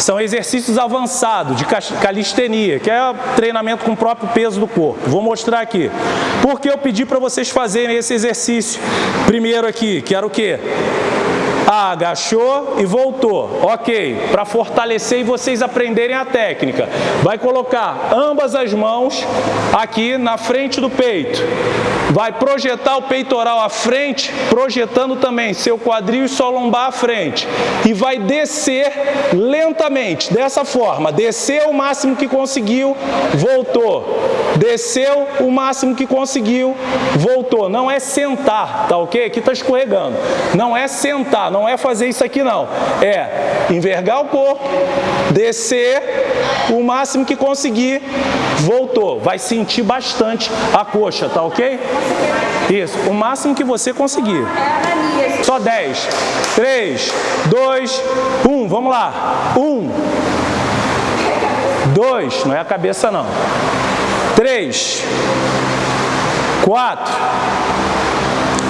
São exercícios avançados de calistenia, que é treinamento com o próprio peso do corpo. Vou mostrar aqui. Por que eu pedi para vocês fazerem esse exercício? Primeiro aqui, que era o quê? Agachou e voltou. Ok, para fortalecer e vocês aprenderem a técnica. Vai colocar ambas as mãos aqui na frente do peito. Vai projetar o peitoral à frente, projetando também seu quadril e sua lombar à frente. E vai descer lentamente, dessa forma. Desceu o máximo que conseguiu, voltou. Desceu o máximo que conseguiu, voltou. Não é sentar, tá ok? Aqui está escorregando. Não é sentar, não é fazer isso aqui não. É envergar o corpo, descer o máximo que conseguir, voltou. Vai sentir bastante a coxa, tá ok? Isso, o máximo que você conseguir. Só 10. 3, 2, 1. Vamos lá. 1, 2, não é a cabeça não. 3, 4,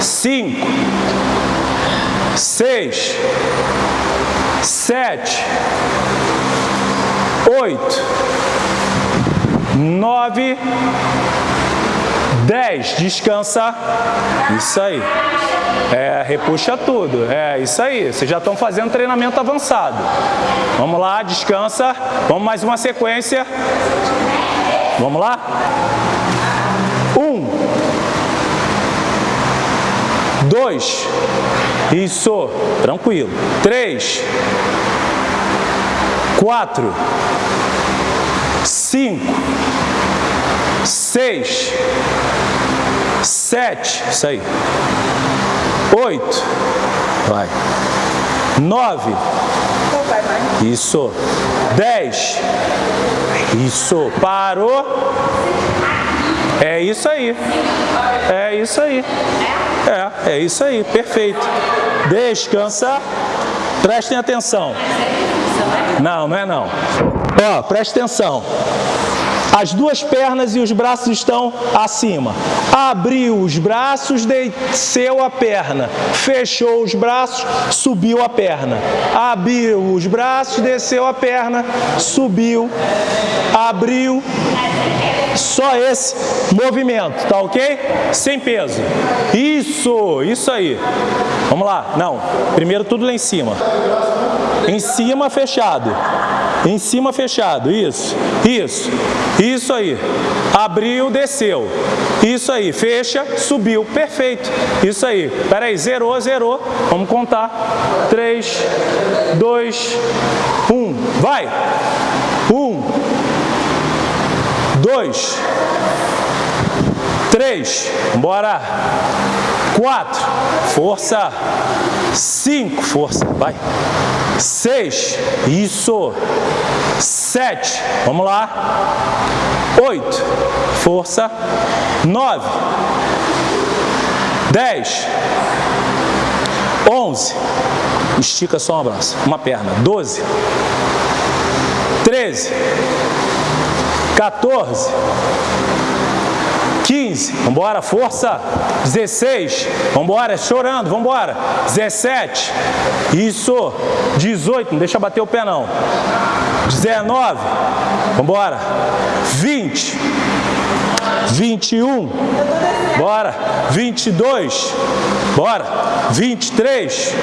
5, seis, sete, oito, nove, dez. Descansa. Isso aí. É, repuxa tudo. É isso aí. Vocês já estão fazendo treinamento avançado. Vamos lá, descansa. Vamos mais uma sequência. Vamos lá? Um. Dois. Isso. Tranquilo. Três. Quatro. Cinco. Seis. Sete. Isso aí. Oito. Vai. Nove. Isso. Dez. Isso. Parou. É isso aí. É isso aí. É, é isso aí. Perfeito. Descansa. Prestem atenção. Não, não é não. Ó, preste atenção. As duas pernas e os braços estão acima. Abriu os braços, desceu a perna. Fechou os braços, subiu a perna. Abriu os braços, desceu a perna, subiu, abriu. Só esse movimento, tá ok? Sem peso. Isso, isso aí. Vamos lá. Não, primeiro tudo lá em cima. Em cima, fechado. Em cima fechado, isso, isso, isso aí. Abriu, desceu. Isso aí, fecha, subiu, perfeito. Isso aí. Espera aí, zerou, zerou. Vamos contar. 3, 2, 1. Vai. 1, 2, 3, bora. 4, força. 5, força, vai. 6, isso. 7, vamos lá. 8, força. 9, 10, 11, estica só um braço, uma perna. 12, 13, 14, 15, vamos embora, força. 16, vamos embora, chorando, vamos embora. 17, isso. 18, não deixa bater o pé não. 19, vamos embora. 20, 21, bora. 22, bora. 23,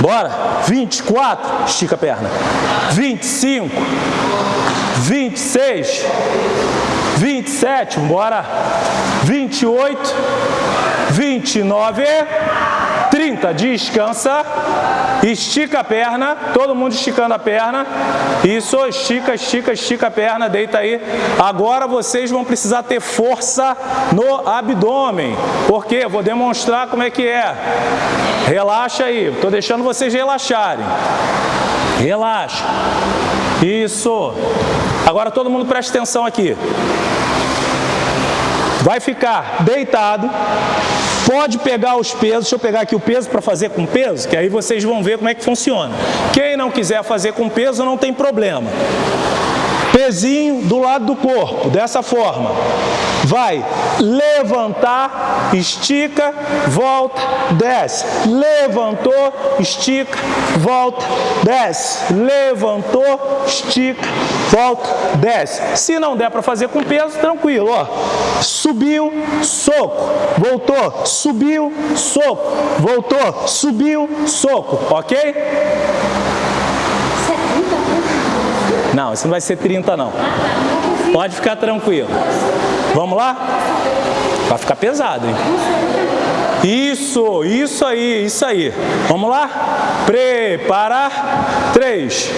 bora. 24, estica a perna. 25, 26, 27, bora. 28, 29, 30. Descansa. Estica a perna. Todo mundo esticando a perna. Isso, estica, estica, estica a perna. Deita aí. Agora vocês vão precisar ter força no abdômen. Porque eu vou demonstrar como é que é. Relaxa aí. Estou deixando vocês relaxarem. Relaxa. Isso. Agora todo mundo preste atenção aqui. Vai ficar deitado, pode pegar os pesos, deixa eu pegar aqui o peso para fazer com peso, que aí vocês vão ver como é que funciona. Quem não quiser fazer com peso não tem problema. Pezinho do lado do corpo, dessa forma. Vai levantar, estica, volta, desce. Levantou, estica, volta, desce. Levantou, estica, volta, desce. Se não der para fazer com peso, tranquilo, ó. Subiu, soco, voltou, subiu, soco, voltou, subiu, soco, ok? Não, isso não vai ser 30 não. Pode ficar tranquilo. Vamos lá? Vai ficar pesado, hein? Isso, isso aí, isso aí. Vamos lá? Preparar. 3,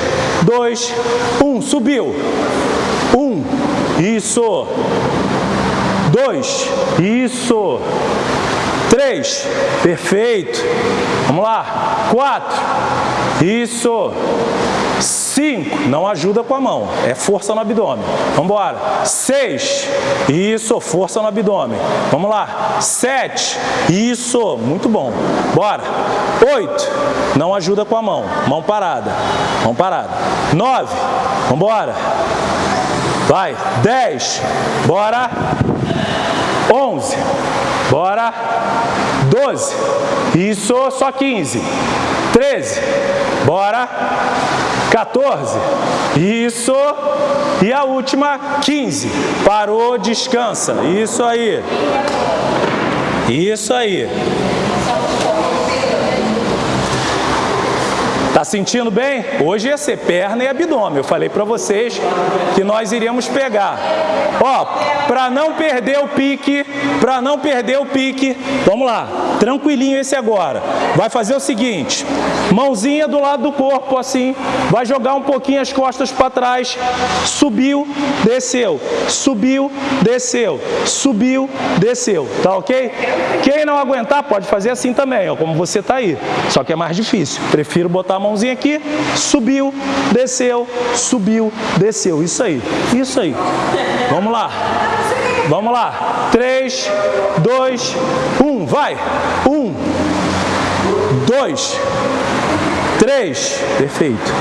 2, 1. Subiu. 1. Isso. 2. Isso. 3. Perfeito. Vamos lá. 4. Isso. 5, não ajuda com a mão, é força no abdômen. Vamos embora. 6, isso, força no abdômen. Vamos lá. 7, isso, muito bom. Bora. 8, não ajuda com a mão, mão parada. Mão parada. 9, vamos embora. Vai. 10, bora. 11, bora. 12, isso, só 15. 13, bora. 14, isso. E a última, 15. Parou, descansa. Isso aí. Isso aí. Tá sentindo bem? Hoje ia ser perna e abdômen. Eu falei para vocês que nós iríamos pegar. Ó, para não perder o pique, para não perder o pique, vamos lá, tranquilinho esse agora. Vai fazer o seguinte, mãozinha do lado do corpo assim, vai jogar um pouquinho as costas para trás, subiu, desceu, subiu, desceu, subiu, desceu, tá ok? Quem não aguentar pode fazer assim também, ó, como você tá aí, só que é mais difícil. Prefiro botar a mão mãozinha aqui, subiu, desceu, subiu, desceu. Isso aí, isso aí. Vamos lá. Vamos lá. 3, 2, 1, vai. 1, 2, 3, perfeito.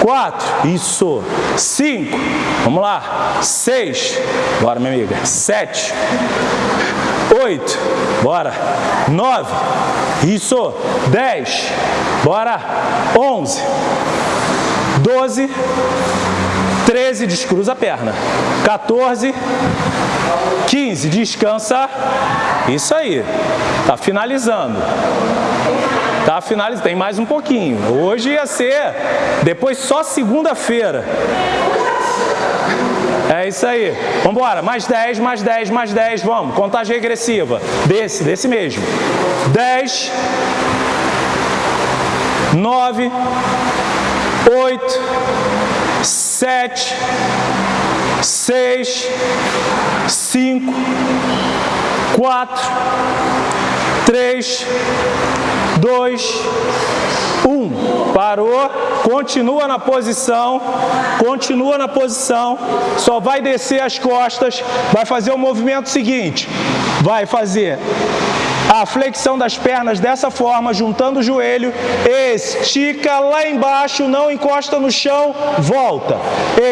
4, isso. 5, vamos lá. 6, bora minha amiga. 7, 8, bora. 9, isso. 10, bora. 11, 12, 13, descruza a perna. 14, 15, descansa. Isso aí. Tá finalizando. Tá finalizando. Tem mais um pouquinho. Hoje ia ser, depois só segunda-feira. É isso aí. Vamos embora. Mais 10, mais 10, mais 10. Vamos. Contagem regressiva. Desse, desse mesmo. 10. 9. 8. 7. 6. 5. 4. 3. 2. 1. Parou, continua na posição, continua na posição, só vai descer as costas, vai fazer o movimento seguinte, vai fazer a flexão das pernas dessa forma, juntando o joelho, estica lá embaixo, não encosta no chão, volta.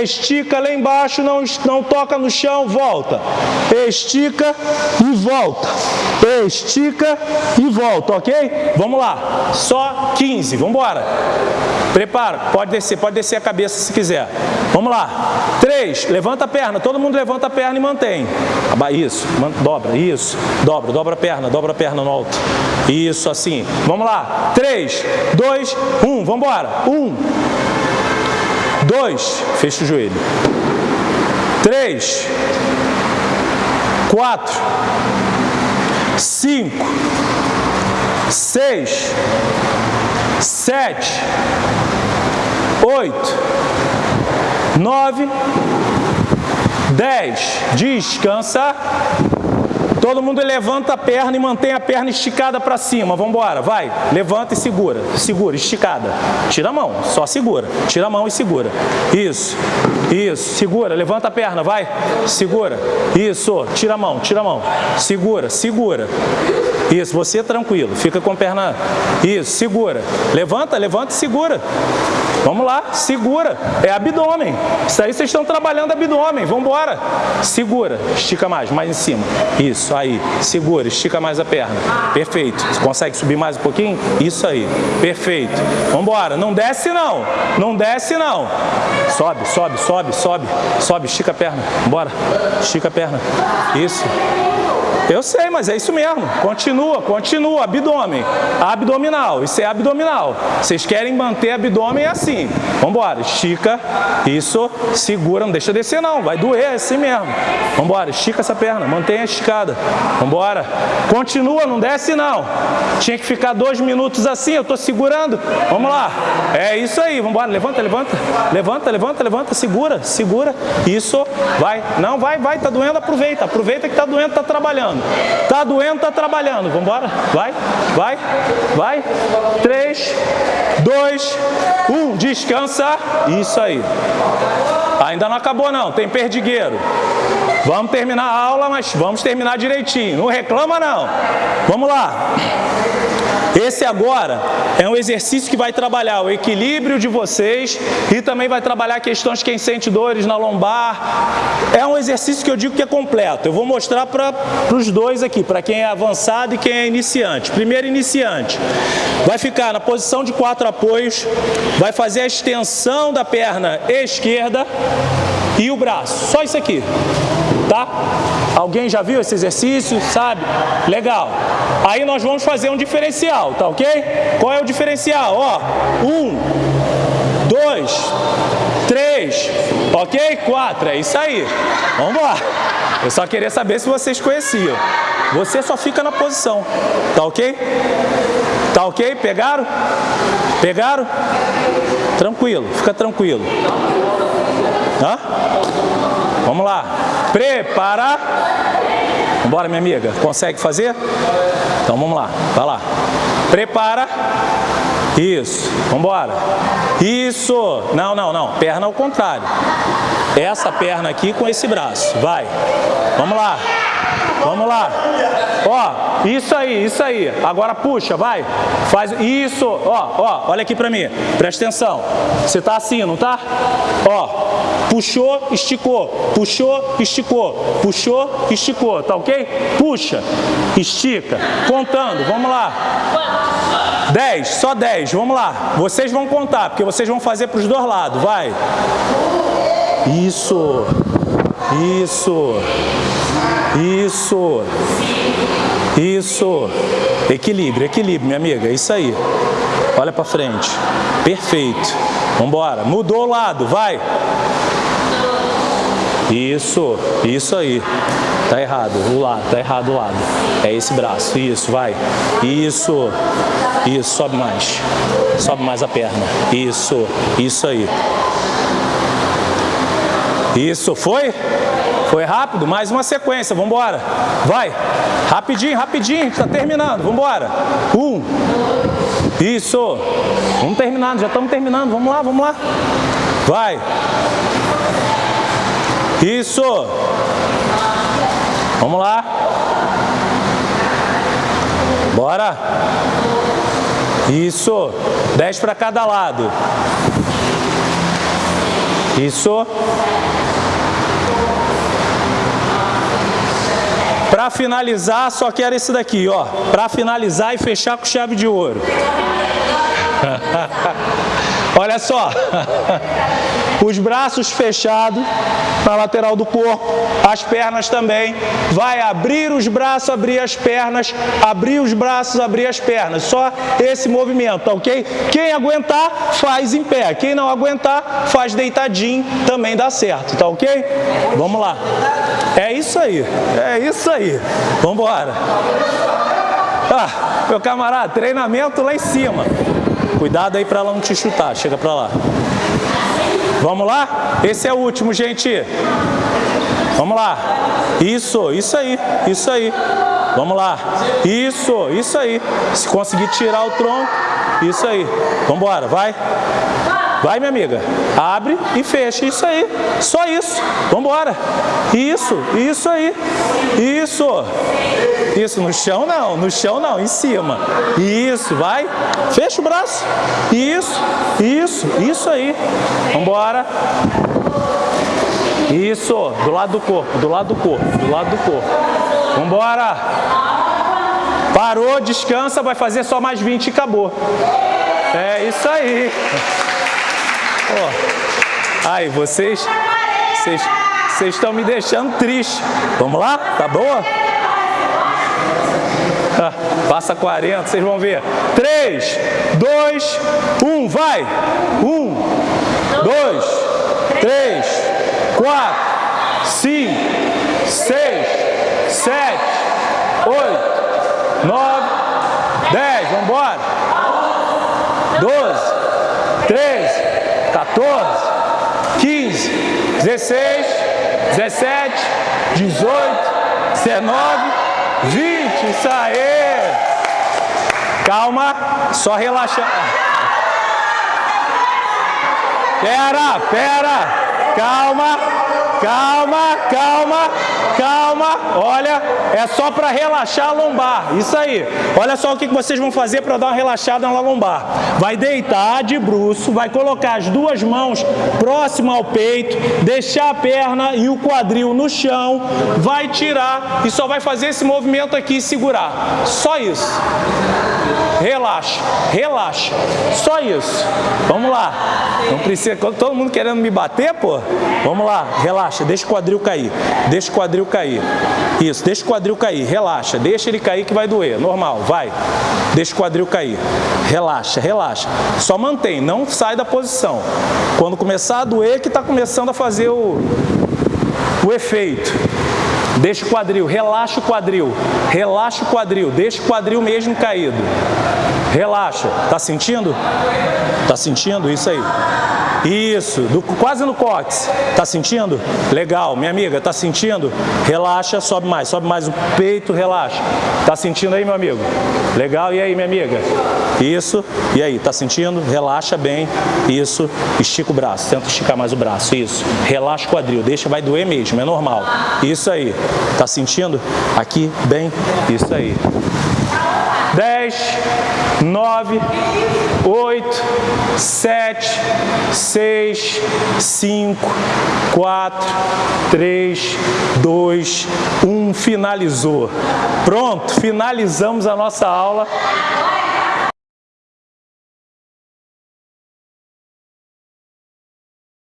Estica lá embaixo, não, não toca no chão, volta. Estica e volta. Estica e volta, ok? Vamos lá, só 15, vamos embora. Prepara, pode descer, pode descer a cabeça se quiser. Vamos lá. 3, levanta a perna, todo mundo levanta a perna e mantém. Isso, dobra, isso, dobra, dobra a perna, dobra a perna no alto. Isso, assim. Vamos lá. 3, 2, 1, vamos embora. 1, 2, fecha o joelho. 3, 4, 5, 6, 7, 8, 9, 10. Descansa. Todo mundo levanta a perna e mantém a perna esticada para cima. Vamos embora, vai. Levanta e segura. Segura, esticada. Tira a mão, só segura. Tira a mão e segura. Isso. Isso. Segura, levanta a perna, vai. Segura. Isso. Tira a mão, tira a mão. Segura, segura. Isso, você tranquilo, fica com a perna... Isso, segura. Levanta, levanta e segura. Vamos lá, segura. É abdômen. Isso aí vocês estão trabalhando abdômen. Vamos embora. Segura, estica mais, mais em cima. Isso, aí. Segura, estica mais a perna. Perfeito. Você consegue subir mais um pouquinho? Isso aí. Perfeito. Vamos embora. Não desce não. Não desce não. Sobe, sobe, sobe, sobe. Sobe, estica a perna. Bora. Estica a perna. Isso. Eu sei, mas é isso mesmo. Continua, continua. Abdômen. Abdominal. Isso é abdominal. Vocês querem manter abdômen assim. Vambora. Estica. Isso. Segura. Não deixa descer não. Vai doer. É assim mesmo. Vambora. Estica essa perna. Mantenha esticada. Vambora. Continua. Não desce não. Tinha que ficar dois minutos assim. Eu tô segurando. Vamos lá. É isso aí. Vambora. Levanta, levanta. Levanta, levanta, levanta. Segura. Segura. Isso. Vai. Não, vai, vai. Tá doendo. Aproveita. Aproveita que tá doendo. Tá trabalhando trabalhando. Tá doendo, tá trabalhando. Vamos embora? Vai, vai, vai. Três, dois, um. Descansa. Isso aí. Ainda não acabou não, tem perdigueiro. Vamos terminar a aula, mas vamos terminar direitinho. Não reclama não. Vamos lá. Esse agora é um exercício que vai trabalhar o equilíbrio de vocês e também vai trabalhar questões quem sente dores na lombar. É um exercício que eu digo que é completo. Eu vou mostrar para os dois aqui, para quem é avançado e quem é iniciante. Primeiro iniciante, vai ficar na posição de quatro apoios, vai fazer a extensão da perna esquerda e o braço. Só isso aqui tá? Alguém já viu esse exercício, sabe? Legal. Aí nós vamos fazer um diferencial, tá ok? Qual é o diferencial? Ó, um, dois, três, ok? Quatro, é isso aí. Vamos lá. Eu só queria saber se vocês conheciam. Você só fica na posição, tá ok? Tá ok? Pegaram? Pegaram? Tranquilo, fica tranquilo. Hã? Vamos lá. Prepara. Bora, minha amiga. Consegue fazer? Então vamos lá. Vai lá. Prepara. Isso. Vamos embora. Isso. Não, não, não. Perna ao contrário. Essa perna aqui com esse braço. Vai. Vamos lá. Vamos lá. Ó, isso aí, isso aí. Agora puxa, vai. Faz isso. Ó, ó, olha aqui pra mim. Presta atenção. Você tá assim, não tá? Ó, puxou, esticou. Puxou, esticou. Puxou, esticou. Tá ok? Puxa, estica. Contando, vamos lá. 10, só 10, vamos lá. Vocês vão contar, porque vocês vão fazer para os dois lados, vai. Isso, isso, isso, isso. Equilíbrio, equilíbrio, minha amiga, é isso aí. Olha para frente. Perfeito. Vamos embora. Mudou o lado, vai. Isso, isso aí. Tá errado, o lado, tá errado o lado. É esse braço, isso, vai. Isso, isso, sobe mais. Sobe mais a perna. Isso, isso aí. Isso, foi? Foi rápido? Mais uma sequência, vamos embora. Vai, rapidinho, rapidinho, está terminando, vamos embora. Um, isso, vamos terminando, já estamos terminando, vamos lá, vamos lá. Vai. Isso. Vamos lá. Bora. Isso. Dez para cada lado. Isso. Para finalizar, só quero esse daqui, ó. Para finalizar e fechar com chave de ouro. Olha só, os braços fechados na lateral do corpo, as pernas também. Vai abrir os braços, abrir as pernas, abrir os braços, abrir as pernas. Só esse movimento, ok? Quem aguentar, faz em pé. Quem não aguentar, faz deitadinho, também dá certo, tá ok? Vamos lá. É isso aí, é isso aí. Vamos embora. Ah, meu camarada, treinamento lá em cima. Cuidado aí para ela não te chutar, chega para lá. Vamos lá? Esse é o último, gente. Vamos lá. Isso, isso aí, isso aí. Vamos lá. Isso, isso aí. Se conseguir tirar o tronco, isso aí. Vamos embora, vai. Vai, minha amiga. Abre e fecha. Isso aí. Só isso. Vamos embora. Isso. Isso aí. Isso. Isso. No chão não. No chão não. Em cima. Isso. Vai. Fecha o braço. Isso. Isso. Isso aí. Vamos embora. Isso. Do lado do corpo. Do lado do corpo. Do lado do corpo. Vamos embora. Parou, descansa, vai fazer só mais 20 e acabou. É isso aí. Oh. Vocês, vocês, vocês estão me deixando triste. Vamos lá? Tá boa? Ah, passa 40, vocês vão ver. 3, 2, 1, vai! 1, 2, 3, 4, 5, 6, 7, 8, 9, 10, vamos embora. 12, 13, 14, 15, 16, 17, 18, 19, 20. Isso aí. Calma, só relaxar. Pera, pera. Calma, calma, calma, calma. Olha, é só para relaxar a lombar. Isso aí. Olha só o que vocês vão fazer para dar uma relaxada na lombar. Vai deitar de bruço, vai colocar as duas mãos próximo ao peito, deixar a perna e o quadril no chão, vai tirar e só vai fazer esse movimento aqui e segurar. Só isso. Relaxa, relaxa. Só isso. Vamos lá. Não precisa. Todo mundo querendo me bater, pô? Vamos lá, relaxa, deixa o quadril cair. Deixa o quadril cair. Isso, deixa o quadril cair, relaxa. Deixa ele cair que vai doer. Normal, vai. Deixa o quadril cair. Relaxa, relaxa. Só mantém, não sai da posição. Quando começar a doer, que está começando a fazer o, o efeito. Deixa o quadril, relaxa o quadril, relaxa o quadril, deixa o quadril mesmo caído. Relaxa, tá sentindo? Tá sentindo? Isso aí. Isso, do, quase no cóccix. Tá sentindo? Legal, minha amiga, tá sentindo? Relaxa, sobe mais, sobe mais o peito, relaxa. Tá sentindo aí, meu amigo? Legal, e aí, minha amiga? Isso, e aí, tá sentindo? Relaxa bem, isso, estica o braço, tenta esticar mais o braço, isso. Relaxa o quadril, deixa, vai doer mesmo, é normal. Isso aí, tá sentindo? Aqui, bem, isso aí. 10, 9, 8, 7, 6, 5, 4, 3, 2, 1. Finalizou. Pronto, finalizamos a nossa aula.